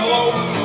hello.